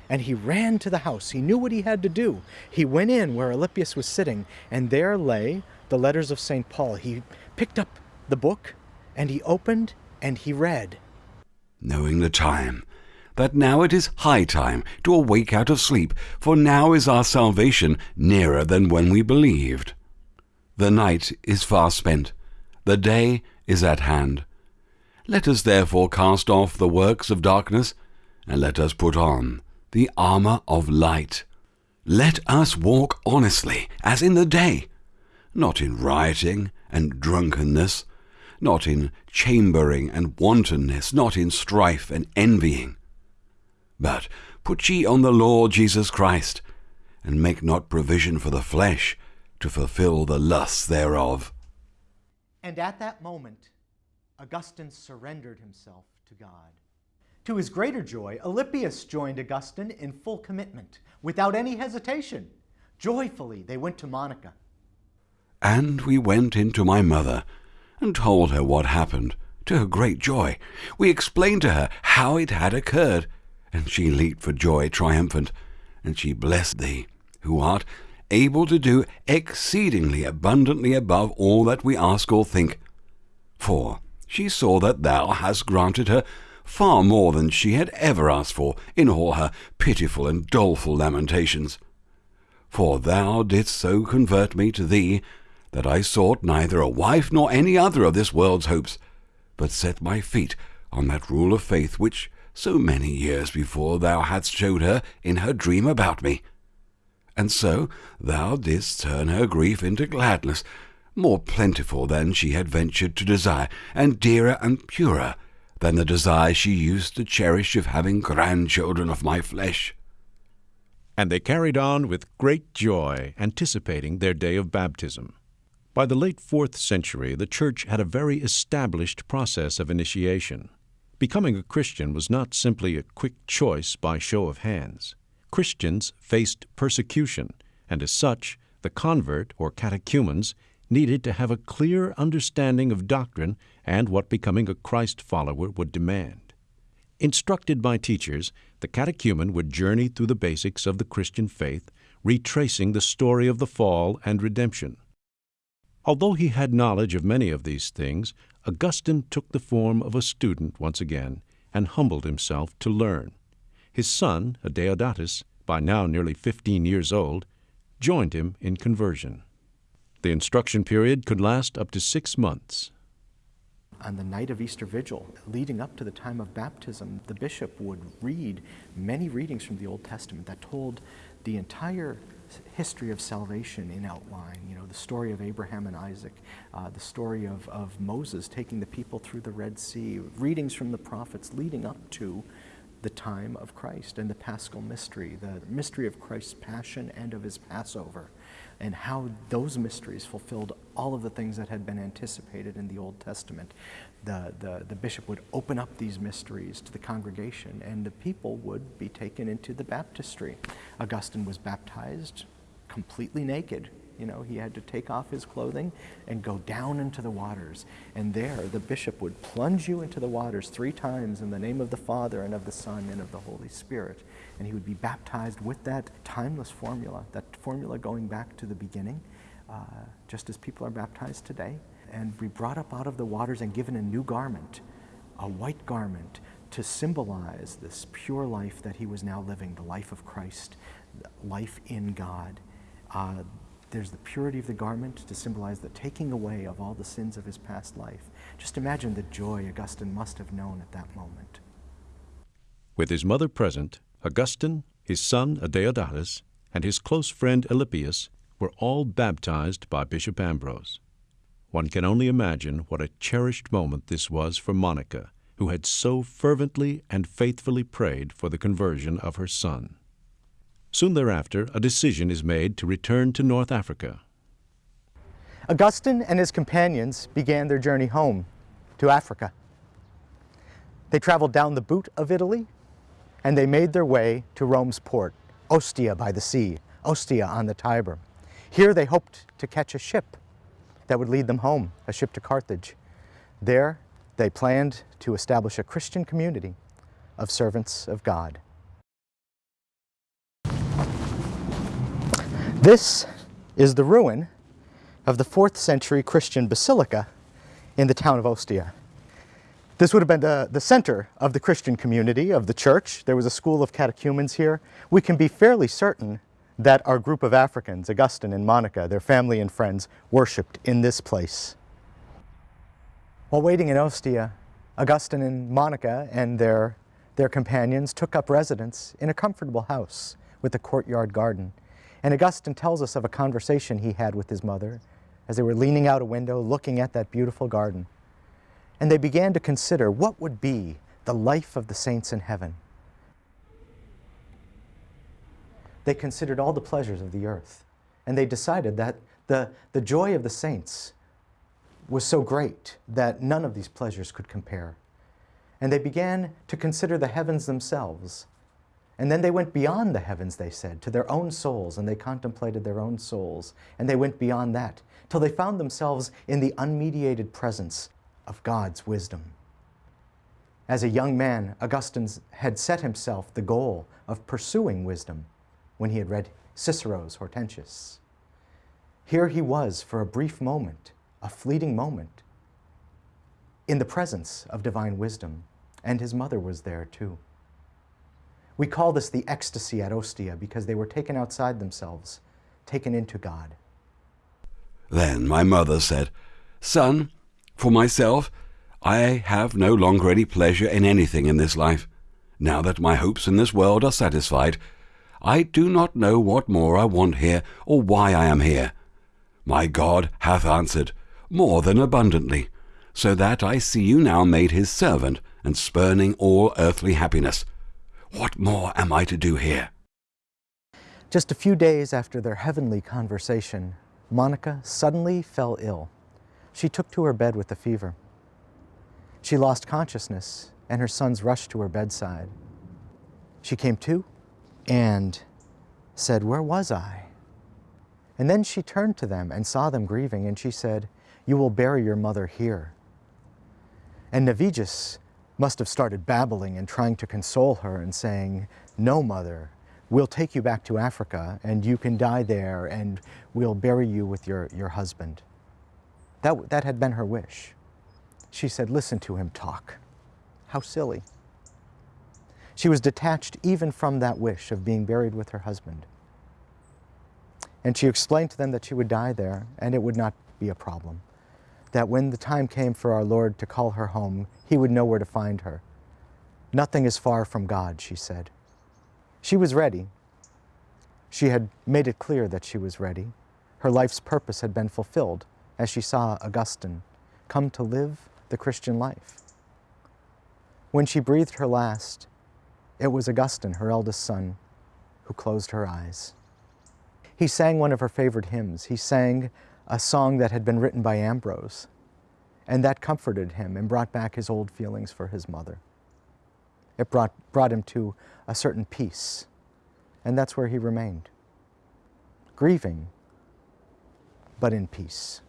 Speaker 3: and he ran to the house. He knew what he had to do. He went in where Alypius was sitting, and there lay the letters of St. Paul. He picked up the book, and he opened, and he read.
Speaker 1: Knowing the time, that now it is high time to awake out of sleep, for now is our salvation nearer than when we believed. The night is far spent, the day is at hand. Let us therefore cast off the works of darkness, and let us put on the armour of light. Let us walk honestly, as in the day, not in rioting and drunkenness, not in chambering and wantonness, not in strife and envying. But put ye on the Lord Jesus Christ, and make not provision for the flesh to fulfill the lusts thereof.
Speaker 3: And at that moment, Augustine surrendered himself to God. To his greater joy, Alypius joined Augustine in full commitment, without any hesitation. Joyfully, they went to Monica.
Speaker 1: And we went in to my mother, and told her what happened. To her great joy, we explained to her how it had occurred, and she leaped for joy triumphant, and she blessed thee, who art able to do exceedingly abundantly above all that we ask or think. For she saw that thou hast granted her far more than she had ever asked for in all her pitiful and doleful lamentations. For thou didst so convert me to thee that I sought neither a wife nor any other of this world's hopes, but set my feet on that rule of faith which so many years before thou hadst showed her in her dream about me. And so thou didst turn her grief into gladness, more plentiful than she had ventured to desire, and dearer and purer than the desire she used to cherish of having grandchildren of my flesh.
Speaker 2: And they carried on with great joy, anticipating their day of baptism. By the late fourth century, the Church had a very established process of initiation. Becoming a Christian was not simply a quick choice by show of hands. Christians faced persecution, and as such, the convert or catechumens needed to have a clear understanding of doctrine and what becoming a Christ follower would demand. Instructed by teachers, the catechumen would journey through the basics of the Christian faith, retracing the story of the fall and redemption. Although he had knowledge of many of these things, Augustine took the form of a student once again and humbled himself to learn. His son, Adeodatus, by now nearly fifteen years old, joined him in conversion. The instruction period could last up to six months.
Speaker 3: On the night of Easter Vigil, leading up to the time of baptism, the bishop would read many readings from the Old Testament that told the entire history of salvation in outline. You know, the story of Abraham and Isaac, uh, the story of, of Moses taking the people through the Red Sea, readings from the prophets leading up to the time of Christ and the paschal mystery, the mystery of Christ's passion and of his Passover, and how those mysteries fulfilled all of the things that had been anticipated in the Old Testament the, the, the bishop would open up these mysteries to the congregation and the people would be taken into the baptistry. Augustine was baptized completely naked. You know, he had to take off his clothing and go down into the waters. And there, the bishop would plunge you into the waters three times in the name of the Father and of the Son and of the Holy Spirit. And he would be baptized with that timeless formula, that formula going back to the beginning, uh, just as people are baptized today and be brought up out of the waters and given a new garment, a white garment, to symbolize this pure life that he was now living, the life of Christ, life in God. Uh, there's the purity of the garment to symbolize the taking away of all the sins of his past life. Just imagine the joy Augustine must have known at that moment.
Speaker 2: With his mother present, Augustine, his son Adeodatus, and his close friend Alypius were all baptized by Bishop Ambrose. One can only imagine what a cherished moment this was for Monica, who had so fervently and faithfully prayed for the conversion of her son. Soon thereafter, a decision is made to return to North Africa.
Speaker 3: Augustine and his companions began their journey home to Africa. They traveled down the boot of Italy and they made their way to Rome's port, Ostia by the sea, Ostia on the Tiber. Here they hoped to catch a ship that would lead them home, a ship to Carthage. There, they planned to establish a Christian community of servants of God. This is the ruin of the fourth century Christian basilica in the town of Ostia. This would have been the, the center of the Christian community, of the church. There was a school of catechumens here. We can be fairly certain that our group of Africans, Augustine and Monica, their family and friends, worshipped in this place. While waiting in Ostia, Augustine and Monica and their, their companions took up residence in a comfortable house with a courtyard garden. And Augustine tells us of a conversation he had with his mother as they were leaning out a window looking at that beautiful garden. And they began to consider what would be the life of the saints in heaven. they considered all the pleasures of the earth. And they decided that the, the joy of the saints was so great that none of these pleasures could compare. And they began to consider the heavens themselves. And then they went beyond the heavens, they said, to their own souls, and they contemplated their own souls. And they went beyond that, till they found themselves in the unmediated presence of God's wisdom. As a young man, Augustine had set himself the goal of pursuing wisdom when he had read Cicero's Hortensius. Here he was for a brief moment, a fleeting moment, in the presence of divine wisdom. and his mother was there too. We call this the ecstasy at Ostia because they were taken outside themselves, taken into God.
Speaker 1: Then my mother said, Son, for myself, I have no longer any pleasure in anything in this life. Now that my hopes in this world are satisfied, I do not know what more I want here or why I am here. My God hath answered more than abundantly, so that I see you now made his servant and spurning all earthly happiness. What more am I to do here?
Speaker 3: Just a few days after their heavenly conversation, Monica suddenly fell ill. She took to her bed with a fever. She lost consciousness, and her sons rushed to her bedside. She came to and said, Where was I? And then she turned to them and saw them grieving, and she said, You will bury your mother here. And Navigius must have started babbling and trying to console her and saying, No, mother, we'll take you back to Africa and you can die there and we'll bury you with your, your husband. That, that had been her wish. She said, Listen to him talk. How silly. She was detached even from that wish of being buried with her husband. And she explained to them that she would die there and it would not be a problem. That when the time came for our Lord to call her home, he would know where to find her. Nothing is far from God, she said. She was ready. She had made it clear that she was ready. Her life's purpose had been fulfilled as she saw Augustine come to live the Christian life. When she breathed her last, it was Augustine, her eldest son, who closed her eyes. He sang one of her favorite hymns. He sang a song that had been written by Ambrose, and that comforted him and brought back his old feelings for his mother. It brought, brought him to a certain peace, and that's where he remained, grieving, but in peace.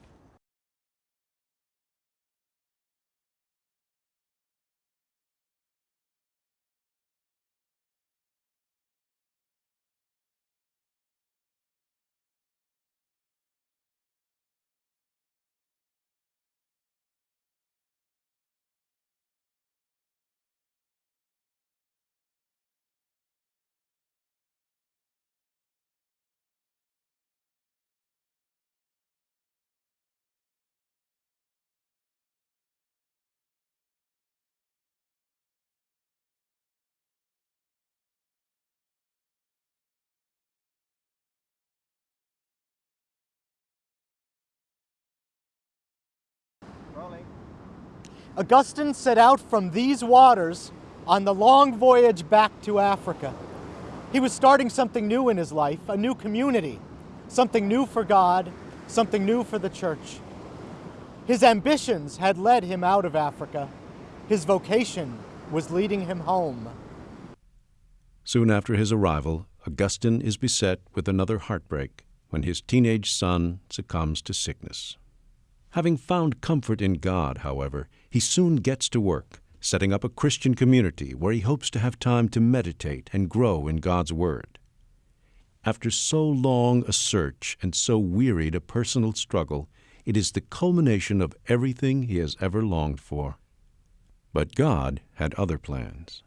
Speaker 3: Augustine set out from these waters on the long voyage back to Africa. He was starting something new in his life, a new community, something new for God, something new for the church. His ambitions had led him out of Africa. His vocation was leading him home.
Speaker 2: Soon after his arrival, Augustine is beset with another heartbreak when his teenage son succumbs to sickness. Having found comfort in God, however, he soon gets to work, setting up a Christian community where he hopes to have time to meditate and grow in God's Word. After so long a search and so wearied a personal struggle, it is the culmination of everything he has ever longed for. But God had other plans.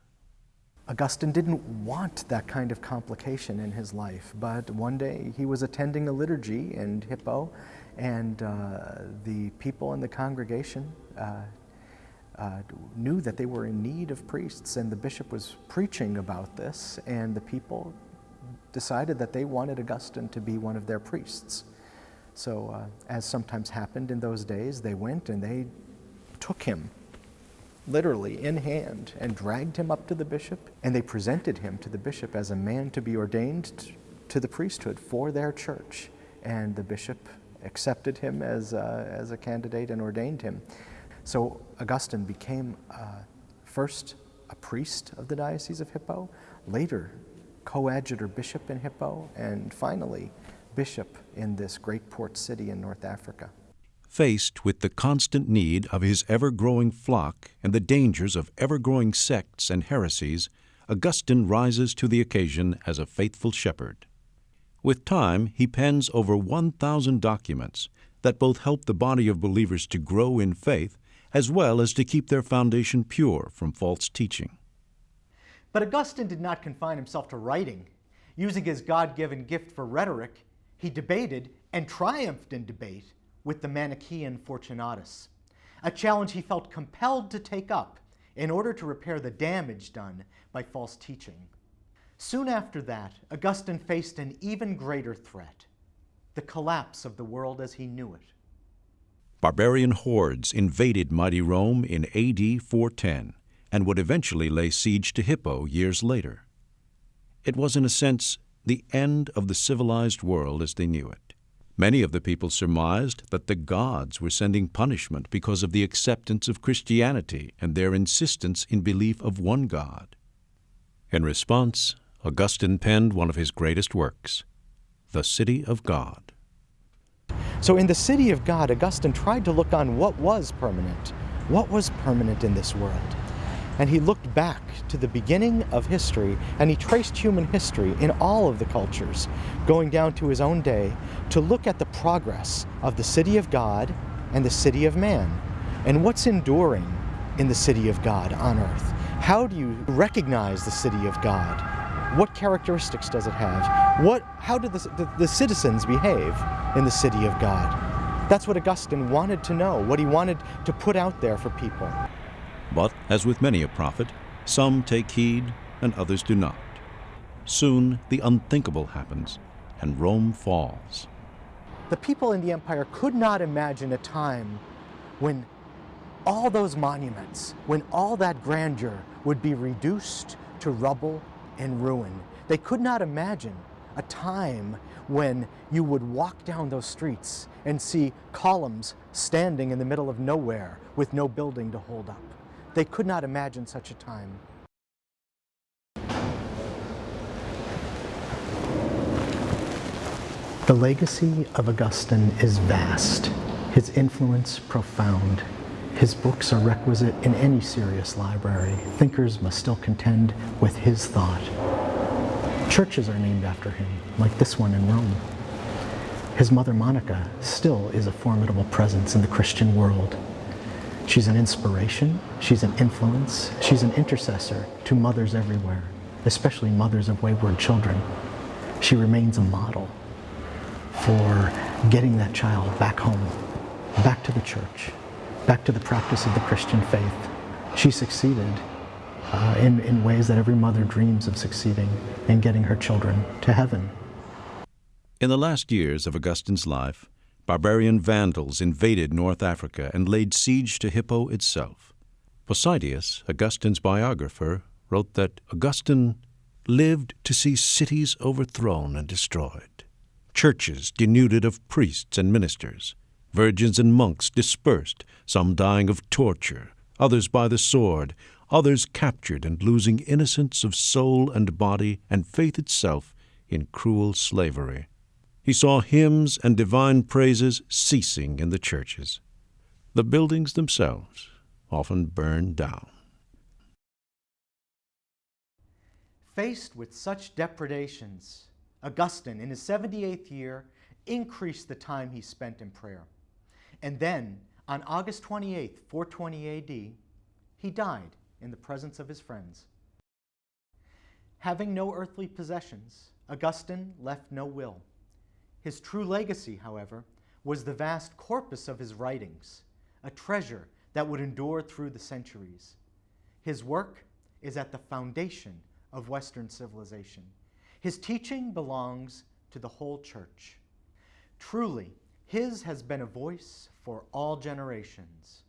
Speaker 3: Augustine didn't want that kind of complication in his life, but one day he was attending a liturgy in Hippo, and uh, the people in the congregation uh, uh, knew that they were in need of priests, and the bishop was preaching about this, and the people decided that they wanted Augustine to be one of their priests. So, uh, as sometimes happened in those days, they went and they took him literally in hand and dragged him up to the bishop, and they presented him to the bishop as a man to be ordained to the priesthood for their church. And the bishop accepted him as, uh, as a candidate and ordained him. So Augustine became uh, first a priest of the Diocese of Hippo, later coadjutor bishop in Hippo, and finally bishop in this great port city in North Africa.
Speaker 2: Faced with the constant need of his ever growing flock and the dangers of ever growing sects and heresies, Augustine rises to the occasion as a faithful shepherd. With time, he pens over 1,000 documents that both help the body of believers to grow in faith as well as to keep their foundation pure from false teaching.
Speaker 3: But Augustine did not confine himself to writing. Using his God given gift for rhetoric, he debated and triumphed in debate with the Manichaean Fortunatus, a challenge he felt compelled to take up in order to repair the damage done by false teaching. Soon after that, Augustine faced an even greater threat the collapse of the world as he knew it.
Speaker 2: Barbarian hordes invaded mighty Rome in AD 410 and would eventually lay siege to Hippo years later. It was, in a sense, the end of the civilized world as they knew it. Many of the people surmised that the gods were sending punishment because of the acceptance of Christianity and their insistence in belief of one God. In response, Augustine penned one of his greatest works, The City of God.
Speaker 3: So, in the City of God, Augustine tried to look on what was permanent. What was permanent in this world? and he looked back to the beginning of history and he traced human history in all of the cultures, going down to his own day to look at the progress of the city of God and the city of man and what's enduring in the city of God on earth. How do you recognize the city of God? What characteristics does it have? What, how do the, the, the citizens behave in the city of God? That's what Augustine wanted to know, what he wanted to put out there for people.
Speaker 2: But, as with many a prophet, some take heed and others do not. Soon the unthinkable happens, and Rome falls.
Speaker 3: The people in the empire could not imagine a time when all those monuments, when all that grandeur would be reduced to rubble and ruin. They could not imagine a time when you would walk down those streets and see columns standing in the middle of nowhere with no building to hold up. They could not imagine such a time. The legacy of Augustine is vast, his influence profound. His books are requisite in any serious library. Thinkers must still contend with his thought. Churches are named after him, like this one in Rome. His mother Monica still is a formidable presence in the Christian world. She's an inspiration, she's an influence, she's an intercessor to mothers everywhere, especially mothers of wayward children. She remains a model for getting that child back home, back to the church, back to the practice of the Christian faith. She succeeded uh, in, in ways that every mother dreams of succeeding in getting her children to heaven.
Speaker 2: In the last years of Augustine's life, barbarian Vandals invaded North Africa and laid siege to Hippo itself. Possidius, Augustine's biographer, wrote that Augustine lived to see cities overthrown and destroyed, churches denuded of priests and ministers, virgins and monks dispersed, some dying of torture, others by the sword, others captured and losing innocence of soul and body and faith itself in cruel slavery he saw hymns and divine praises ceasing in the churches. The buildings themselves often burned down.
Speaker 3: Faced with such depredations, Augustine, in his 78th year, increased the time he spent in prayer. And then, on August 28, 420 AD, he died in the presence of his friends. Having no earthly possessions, Augustine left no will. His true legacy, however, was the vast corpus of his writings, a treasure that would endure through the centuries. His work is at the foundation of Western civilization. His teaching belongs to the whole church. Truly, his has been a voice for all generations.